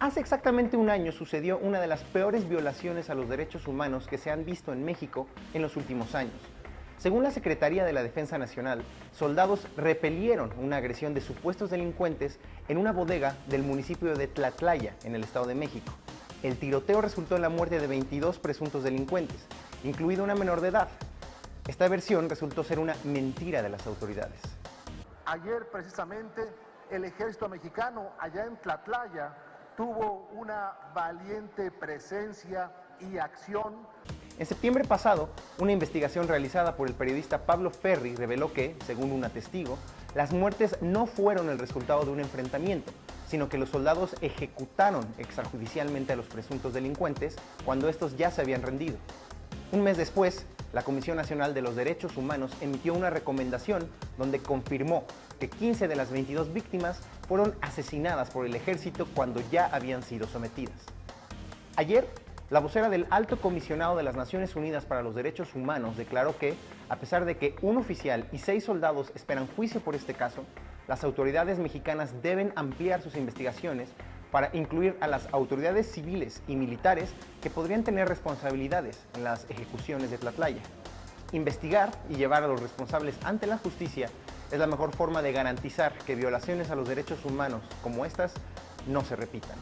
Hace exactamente un año sucedió una de las peores violaciones a los derechos humanos que se han visto en México en los últimos años. Según la Secretaría de la Defensa Nacional, soldados repelieron una agresión de supuestos delincuentes en una bodega del municipio de Tlatlaya, en el Estado de México. El tiroteo resultó en la muerte de 22 presuntos delincuentes, incluida una menor de edad. Esta versión resultó ser una mentira de las autoridades. Ayer precisamente el ejército mexicano allá en Tlatlaya tuvo una valiente presencia y acción. En septiembre pasado, una investigación realizada por el periodista Pablo Ferri reveló que, según un testigo, las muertes no fueron el resultado de un enfrentamiento, sino que los soldados ejecutaron extrajudicialmente a los presuntos delincuentes cuando estos ya se habían rendido. Un mes después, la Comisión Nacional de los Derechos Humanos emitió una recomendación donde confirmó que 15 de las 22 víctimas fueron asesinadas por el ejército cuando ya habían sido sometidas. Ayer, la vocera del Alto Comisionado de las Naciones Unidas para los Derechos Humanos declaró que, a pesar de que un oficial y seis soldados esperan juicio por este caso, las autoridades mexicanas deben ampliar sus investigaciones para incluir a las autoridades civiles y militares que podrían tener responsabilidades en las ejecuciones de Tlatlaya. Investigar y llevar a los responsables ante la justicia es la mejor forma de garantizar que violaciones a los derechos humanos como estas no se repitan.